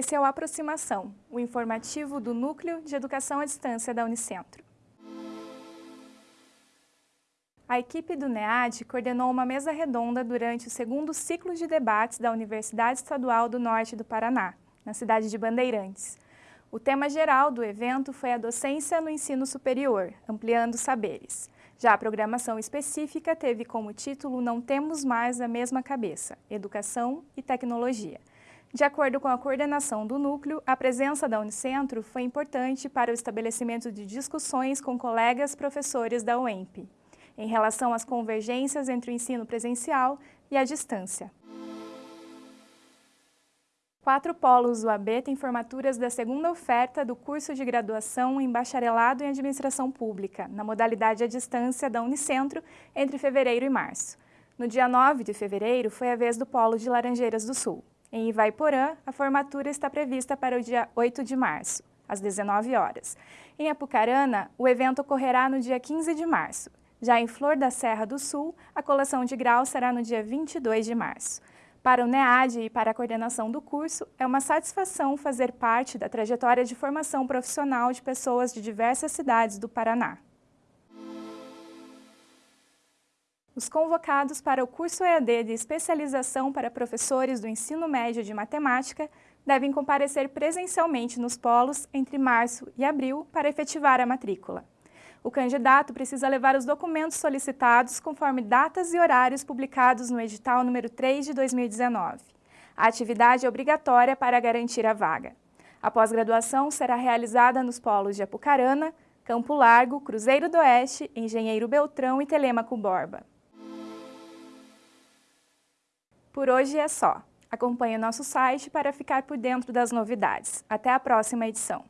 Esse é o Aproximação, o informativo do Núcleo de Educação à Distância da Unicentro. A equipe do NEAD coordenou uma mesa redonda durante o segundo ciclo de debates da Universidade Estadual do Norte do Paraná, na cidade de Bandeirantes. O tema geral do evento foi a docência no ensino superior, ampliando saberes. Já a programação específica teve como título Não Temos Mais a Mesma Cabeça, Educação e Tecnologia. De acordo com a coordenação do núcleo, a presença da Unicentro foi importante para o estabelecimento de discussões com colegas professores da UEMP, em relação às convergências entre o ensino presencial e a distância. Quatro polos UAB têm formaturas da segunda oferta do curso de graduação em Bacharelado em Administração Pública, na modalidade à distância da Unicentro, entre fevereiro e março. No dia 9 de fevereiro, foi a vez do polo de Laranjeiras do Sul. Em Ivaiporã, a formatura está prevista para o dia 8 de março, às 19 horas. Em Apucarana, o evento ocorrerá no dia 15 de março. Já em Flor da Serra do Sul, a colação de grau será no dia 22 de março. Para o NEAD e para a coordenação do curso, é uma satisfação fazer parte da trajetória de formação profissional de pessoas de diversas cidades do Paraná. Os convocados para o curso EAD de especialização para professores do ensino médio de matemática devem comparecer presencialmente nos polos entre março e abril para efetivar a matrícula. O candidato precisa levar os documentos solicitados conforme datas e horários publicados no edital número 3 de 2019. A atividade é obrigatória para garantir a vaga. A pós-graduação será realizada nos polos de Apucarana, Campo Largo, Cruzeiro do Oeste, Engenheiro Beltrão e Telemaco Borba. Por hoje é só. Acompanhe nosso site para ficar por dentro das novidades. Até a próxima edição.